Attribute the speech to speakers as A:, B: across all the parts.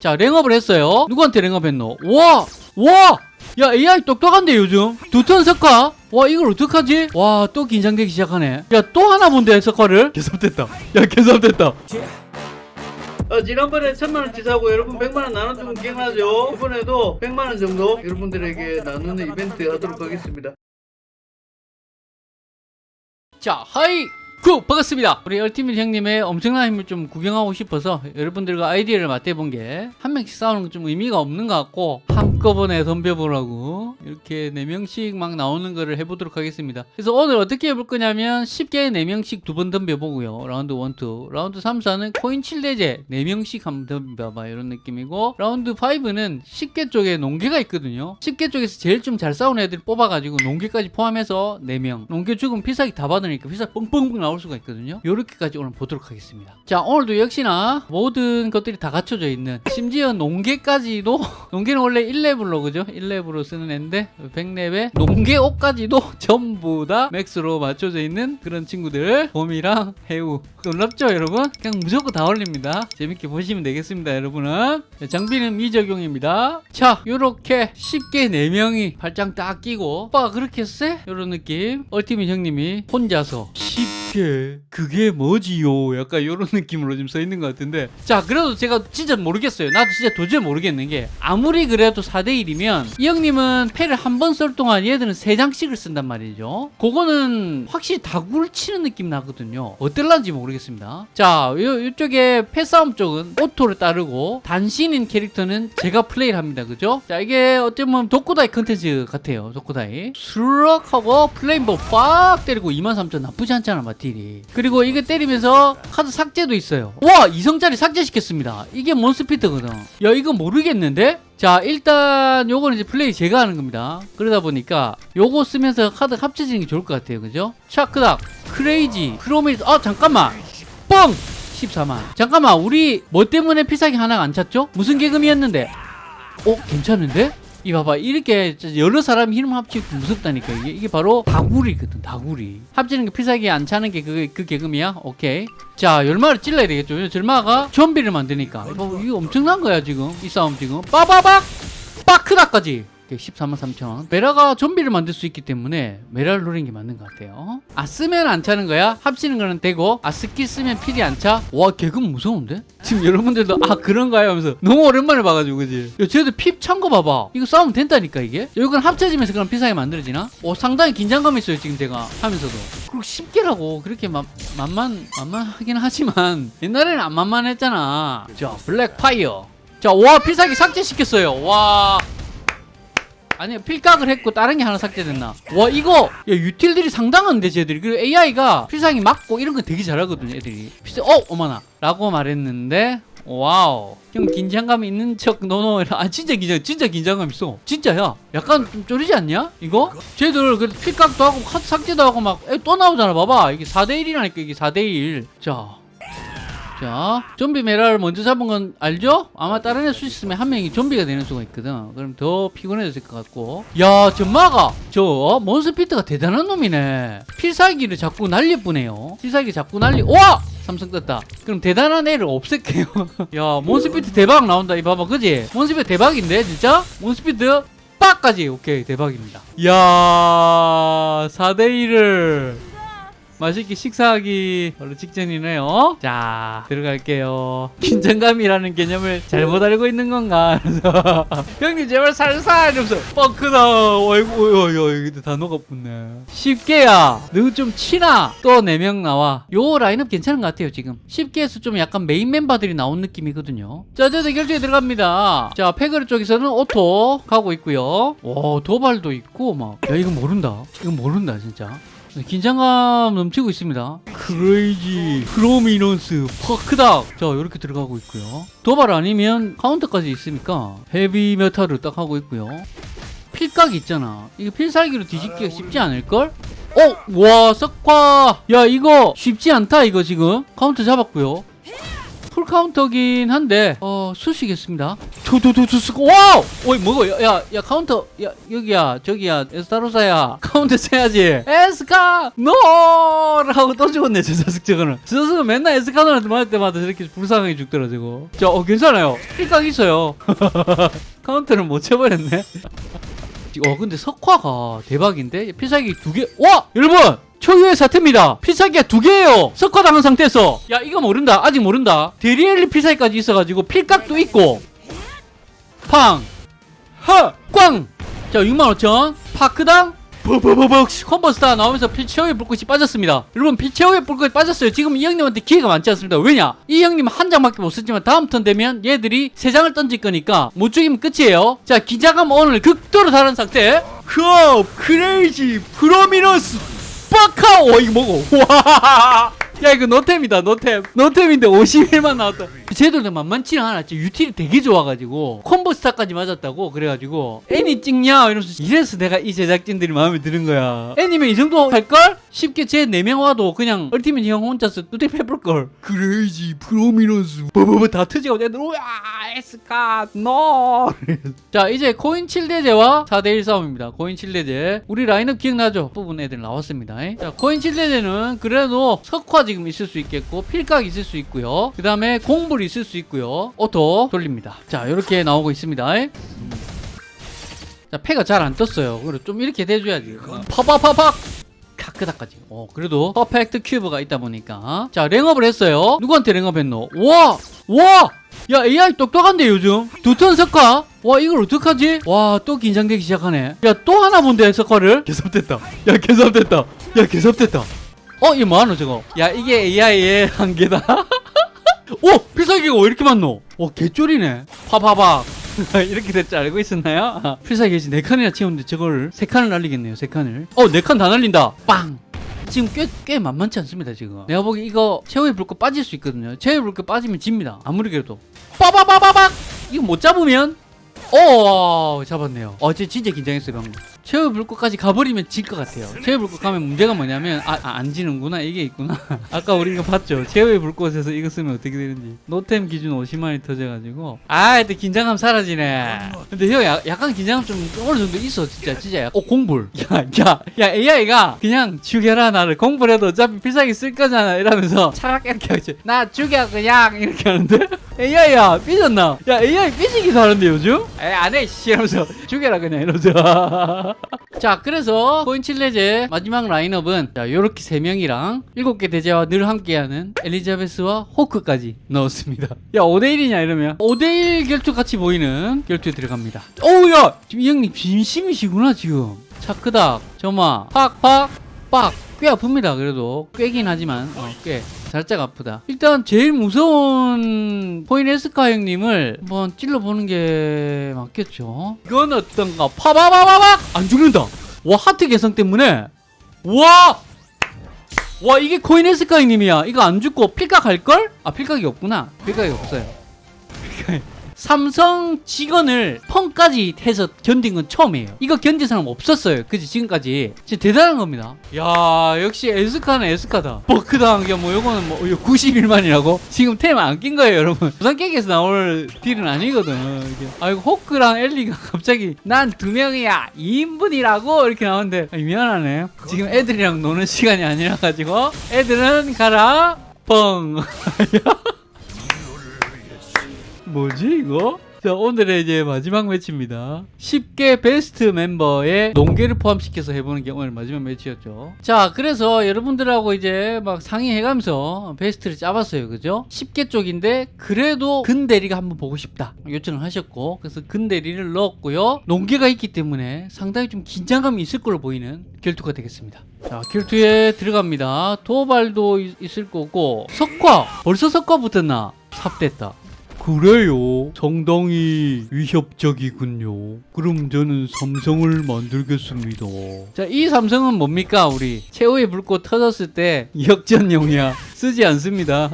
A: 자 랭업을 했어요. 누구한테 랭업 했노? 와! 와! 야 AI 똑똑한데 요즘? 두턴 석화? 와 이걸 어떡하지? 와 또 긴장되기 시작하네. 야 또 하나 본데 석화를. 개섭됐다. 야 개섭됐다. 어, 지난번에 천만원치 사고 여러분 100만원 나눠주면 기억나죠? 이번에도 100만원 정도 여러분들에게 나누는 이벤트 하도록 하겠습니다. 자 하이 구 반갑습니다. 우리 얼티밋 형님의 엄청난 힘을 좀 구경하고 싶어서 여러분들과 아이디어를 맞대본 게 한 명씩 싸우는 건 좀 의미가 없는 것 같고 한꺼번에 덤벼보라고 이렇게 4명씩 막 나오는 거를 해보도록 하겠습니다. 그래서 오늘 어떻게 해볼 거냐면 쉽게 4명씩 두 번 덤벼보고요. 라운드 1, 2 라운드 3, 4는 코인 7대죄 4명씩 한번 덤벼봐 이런 느낌이고 라운드 5는 십계 쪽에 논개가 있거든요. 십계 쪽에서 제일 좀 잘 싸우는 애들 뽑아가지고 논개까지 포함해서 4명. 논개 죽으면 필살기 다 받으니까 필살기 뻥뻥뻥 나올 수가 있거든요. 요렇게까지 오늘 보도록 하겠습니다. 자 오늘도 역시나 모든 것들이 다 갖춰져 있는 심지어 논개까지도 논개는 원래 1레벨로 그죠? 1레벨로 쓰는 애인데 100렙에 논개 옷까지도 전부 다 max로 맞춰져 있는 그런 친구들 봄이랑 해우. 놀랍죠 여러분? 그냥 무조건 다 올립니다. 재밌게 보시면 되겠습니다 여러분은. 자, 장비는 미적용입니다. 자 요렇게 십계 4명이 발장 딱 끼고 오빠가 그렇게 쎄? 요런 느낌. ultimate 형님이 혼자서 십계 그게 뭐지요? 약간 요런 느낌으로 지금 써 있는 것 같은데. 자 그래도 제가 진짜 모르겠어요. 나도 진짜 도저히 모르겠는 게 아무리 그래도 4대1이면 이 형님은 패를 한번쓸 동안 얘들은 3장씩을 쓴단 말이죠. 그거는 확실히 다구리를 치는 느낌 나거든요. 어떨란지 모르겠습니다. 자 요, 요쪽에 패싸움 쪽은 auto를 따르고 단신인 캐릭터는 제가 플레이를 합니다. 그죠? 자 이게 어쩌면 독고다이 컨텐츠 같아요. 독고다이. 수락 하고 플레임보 빡 때리고 23,000 나쁘지 않잖아 마 딜이. 그리고 이거 때리면서 카드 삭제도 있어요. 와 이성짜리 삭제시켰습니다. 이게 몬스피트거든. 야 이거 모르겠는데? 자 일단 요거는 이제 플레이 제가 하는 겁니다. 그러다 보니까 요거 쓰면서 카드 합쳐지는 게 좋을 것 같아요. 그죠? 차크닥 크레이지 크로메이스. 아 잠깐만. 뻥! 14만. 잠깐만 우리 뭐 때문에 피사기 하나가 안 찼죠? 무슨 개금이었는데? 어 괜찮은데? 이 봐봐 이렇게 여러 사람 힘을 합치고 무섭다니까. 이게 이게 바로 다구리거든 다구리. 합치는 게 피사기 안 차는 게그그 개금이야? 오케이. 자 열마를 찔러야 되겠죠. 절마가 좀비를 만드니까. 이거, 이거 엄청난 거야 지금. 이 싸움 지금. 빠바박! 빠크다까지 14만 3천 메라가 좀비를 만들 수 있기 때문에 메라를 노리는 게 맞는 것 같아요 아 쓰면 안 차는 거야? 합치는 거는 되고 아 스킬 쓰면 필이 안 차? 와 계금 무서운데? 지금 여러분들도 아 그런가요? 하면서 너무 오랜만에 봐가지고 그지? 야 쟤들 필 찬 거 봐봐 이거 싸우면 된다니까 이게 이건 합쳐지면서 그럼 필살기 만들어지나? 오 상당히 긴장감이 있어요 지금 제가 하면서도 그리고 십계라고 그렇게 만, 만만 만만하긴 하지만 옛날에는 안 만만했잖아 자 black fire 자 와 필살기 삭제시켰어요 와 아니 필각을 했고 다른 게 하나 삭제됐나? 와 이거 야 유틸들이 상당한데 쟤들이. 그리고 AI가 필살기 맞고 이런 거 되게 잘하거든요 애들이. 필살 어 어머나. 라고 말했는데 와우. 형 긴장감 있는 척 no no 아 진짜 긴장 진짜 긴장감 있어. 진짜야. 약간 좀 쫄리지 않냐? 이거? 쟤들 그 필각도 하고 카드 삭제도 하고 막 또 나오잖아. 봐봐. 이게 4대1이라니까 이게 4대1 자 자, 좀비 메라를 먼저 잡은 건 알죠? 아마 다른 애 수 있으면 한 명이 좀비가 되는 수가 있거든. 그럼 더 피곤해질 것 같고. 야, 전마가 저 몬스피트가 대단한 놈이네. 필살기를 자꾸 날려보네요. 필살기 자꾸 날리. 와! 삼성 떴다. 그럼 대단한 애를 없앨게요. 야, 몬스피트 대박 나온다. 이 봐봐, 그지? 몬스피트 대박인데, 진짜? 몬스피트 빡까지. 오케이, 대박입니다. 야, 4대1을. 맛있게 식사하기 바로 직전이네요. 자, 들어갈게요. 긴장감이라는 개념을 잘못 알고 있는 건가? 형님 제발 살살 뻥크다. 어이구, 단어가 붙네. 십계야. 너 좀 치나? 또 4명 나와. 요 라인업 괜찮은 것 같아요, 지금. 십계에서 좀 약간 메인 멤버들이 나온 느낌이거든요. 자, 이제 결정에 들어갑니다. 자, 패거리 쪽에서는 auto 가고 있고요. 와, 도발도 있고, 막. 야, 이거 모른다. 이거 모른다, 진짜. 긴장감 넘치고 있습니다. 크레이지 크로미넌스 퍼크닥 자 이렇게 들어가고 있고요. 도발 아니면 카운터까지 있으니까 헤비 메탈을 딱 하고 있고요. 필각이 있잖아. 이거 필살기로 뒤집기가 쉽지 않을걸? 어? 와 석화! 야 이거 쉽지 않다 이거 지금. 카운터 잡았고요 풀 카운터긴 한데 어 수시겠습니다. 두두두두 와우! 어이 뭐고 야야 야, 카운터 야 여기야 저기야 에스타로사야. 카운터 쳐야지. 에스카 노라고 또 죽었네 저 자식 저거는. 저 자식은 맨날 에스카노한테 맞을 때마다 저렇게 불쌍하게 죽더라 저거 자어 괜찮아요. 필각 있어요. 카운터를 못 쳐버렸네. 어 근데 석화가 대박인데? 필살기 두개 와! 여러분 초유의 사태입니다. 필살기가 두 개예요. 석화 당한 상태에서. 야 이거 모른다. 아직 모른다. 데리엘리 필살기까지 있어가지고 필각도 있고. 팡 허 꽝 자 65,000 파크당. 버버버벅 컴버스타 나오면서 필체어의 불꽃이 빠졌습니다. 여러분 필체어의 불꽃이 빠졌어요. 지금 이 형님한테 기회가 많지 않습니다. 왜냐? 이 형님 한 장밖에 못 썼지만 다음 턴 되면 얘들이 세 장을 던질 거니까 못 죽이면 끝이에요. 자 기자감 오늘 극도로 다른 상태. 컵 크레이지 프로미너스 빠카 와 이거 뭐고 와. 야 이거 노템이다 노템. 노템인데 51만 나왔다. 만만치는 않아 진짜 유틸이 되게 좋아가지고 콤보 스타까지 맞았다고? 그래가지고 애니 찍냐? 이러면서 이래서 내가 이 제작진들이 마음에 드는 거야. 애니면 이 정도 할걸? 쉽게 쟤 4명 와도 그냥 얼티밋 형 혼자서 뚜껑 해볼걸. 크레이지. 프로미너스. 버버버 다 터지고 애들 우와 에스카 노자 이제 코인 7대제와 4대1 싸움입니다. 코인 7대제. 우리 라인업 기억나죠? 부분 애들 나왔습니다. 자 코인 7대제는 그래도 석화 지금 있을 수 있겠고 필각 있을 수 있고요. 그 다음에 공불 있을 수 있고요. 오토 돌립니다. 자 이렇게 나오고 있습니다 음. 자 패가 잘 안 떴어요. 그래 좀 이렇게 돼줘야지. 파파파팍 카크다까지. 어 그래도 perfect cube가 있다 보니까. 자 랭업을 했어요. 누구한테 랭업 했노? 와! 와! 야 AI 똑똑한데 요즘? 두 턴 석화? 와 이걸 어떡하지? 와 또 긴장되기 시작하네. 야 또 하나 본데 석화를. 개섭됐다. 야 개섭됐다. 야 개섭됐다. 어 이거 뭐하노 저거? 야 이게 AI의 한계다. 오! 필살기가 왜 이렇게 많노? 오 개쫄이네. 파파박 이렇게 될 줄 알고 있었나요? 아, 필살기 이제 네 칸이나 채우는데 저걸 세 칸을 날리겠네요 세 칸을. 어네칸다 날린다! 빵! 지금 꽤, 꽤 만만치 않습니다 지금. 내가 보기 이거 최후의 불꽃 빠질 수 있거든요. 최후의 불꽃 빠지면 집니다. 아무리 그래도. 빠바바바박! 이거 못 잡으면 오 잡았네요. 어제 진짜 긴장했어요 방금. 최후 불꽃까지 가버리면 질 것 같아요. 최후 불꽃 가면 문제가 뭐냐면 아, 아, 안 지는구나? 이게 있구나. 아까 우리 이거 봤죠? 최후의 불꽃에서 이거 쓰면 어떻게 되는지. 노템 기준 50만이 터져가지고. 아 이때 긴장감 사라지네. 근데 형 야, 약간 긴장감 좀 어느 정도 있어 진짜 진짜 약- 어 공불. 야야 야 AI가 그냥 죽여라 나를. 공불해도 어차피 필살기 쓸 거잖아 이러면서 차갑게 이렇게 하지 나 죽여 그냥. 이렇게 하는데 AI야 삐졌나? 야 AI 삐지기 잘하는데 요즘? 에이 안해 씨 이러면서. 죽여라 그냥 이러면서. 자 그래서 코인 칠레제 마지막 라인업은 자 요렇게 세 명이랑 일곱 개 대제와 늘 함께하는 엘리자베스와 호크까지 넣었습니다. 야 5대1이냐 이러면? 5대1 결투 같이 보이는 결투에 들어갑니다. 어우야! 지금 이 형님 진심이시구나 지금. 차크닥 점화 팍팍 빡 꽤 아픕니다 그래도. 꿰긴 하지만 어, 꽤. 살짝 아프다. 일단 제일 무서운 포인 에스카 형님을 한번 찔러보는 게 맞겠죠? 이건 어떤가? 파바바바박 안 죽는다. 와 하트 개성 때문에. 와! 와 이게 코인 에스카 형님이야. 이거 안 죽고 필각 할걸? 아 필각이 없구나. 필각이 없어요. 필각이 삼성 직원을 펑까지 해서 견딘 건 처음이에요. 이거 견딘 사람 없었어요. 그지 지금까지. 진짜 대단한 겁니다. 야 역시 에스카는 에스카다. 버크당 야뭐 요거는 뭐 91만이라고? 지금 템 안 낀 거예요, 여러분. 부산 깨기에서 나올 딜은 아니거든. 아 이거 호크랑 엘리가 갑자기 난 두 명이야 2인분이라고 이렇게 나오는데 아, 미안하네. 지금 애들이랑 노는 시간이 아니라 가지고 애들은 가라 뻥. 뭐지 이거? 자 오늘의 이제 마지막 매치입니다. 10개 베스트 멤버의 농계를 포함시켜서 해보는 게 오늘 마지막 매치였죠. 자 그래서 여러분들하고 이제 막 상의해가면서 베스트를 짜봤어요. 그죠? 10개 쪽인데 그래도 근대리가 한번 보고 싶다. 요청을 하셨고 그래서 근대리를 넣었고요. 농계가 있기 때문에 상당히 좀 긴장감이 있을 걸로 보이는 결투가 되겠습니다. 자 결투에 들어갑니다. 도발도 있- 있을 거고 석화! 벌써 석화 붙었나! 삽됐다 그래요. 상당히 위협적이군요. 그럼 저는 삼성을 만들겠습니다. 자, 이 삼성은 뭡니까? 우리 최후의 불꽃 터졌을 때 역전용이야. 쓰지 않습니다.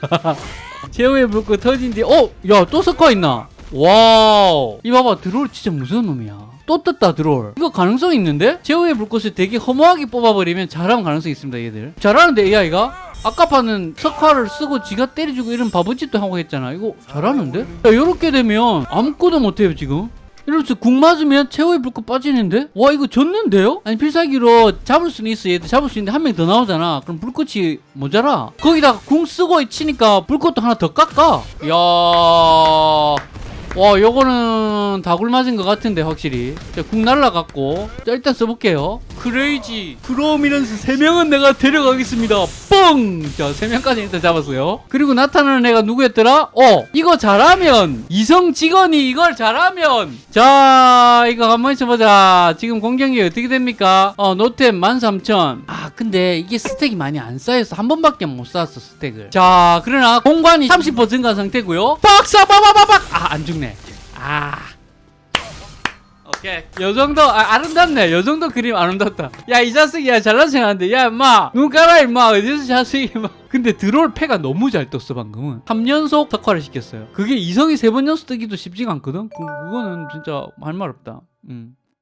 A: 최후의 불꽃 터진 뒤, 어, 야, 또 석화 있나? 와우. 이 봐봐, 드롤 진짜 무서운 놈이야. 또 떴다 드롤 이거 가능성 있는데? 최후의 불꽃을 되게 허무하게 뽑아버리면 잘하면 가능성이 있습니다 얘들 잘하는데 AI가 아까 파는 석화를 쓰고 지가 때려주고 이런 바보짓도 하고 했잖아. 이거 잘하는데? 야 요렇게 되면 아무것도 못해요 지금. 이러면서 궁 맞으면 최후의 불꽃 빠지는데? 와 이거 졌는데요? 아니 필살기로 잡을 수는 있어. 얘도 잡을 수 있는데 한 명 더 나오잖아. 그럼 불꽃이 모자라. 거기다가 궁 쓰고 치니까 불꽃도 하나 더 깎아. 이야 와 요거는 다굴 맞은 것 같은데 확실히. 자, 궁 날라갔고. 자 일단 써볼게요. crazy prominence 3명은 내가 데려가겠습니다. 뻥! 자 3명까지 일단 잡았어요. 그리고 나타나는 애가 누구였더라? 어 이거 잘하면 이성 직원이 이걸 잘하면. 자 이거 한번 쳐보자. 지금 공격이 어떻게 됩니까? 어 노템 13,000 아 근데 이게 스택이 많이 안 쌓여서 한 번밖에 못 쌓았어 스택을. 자 그러나 공간이 30% 증가 상태고요. 박사 빠바바박 아 안 죽네 아. 오케이. 요 정도 아, 아름답네. 요 정도 그림 아름답다. 야 이 자식이 야 잘난 척하는데. 야 임마. 눈 깔아 임마. 어디서 자식이 임마. 근데 드롤 패가 너무 잘 떴어 방금은. 3연속 특화를 시켰어요. 그게 이성이 세 번 연속 뜨기도 쉽지가 않거든? 그, 그거는 진짜 할 말 없다. 음.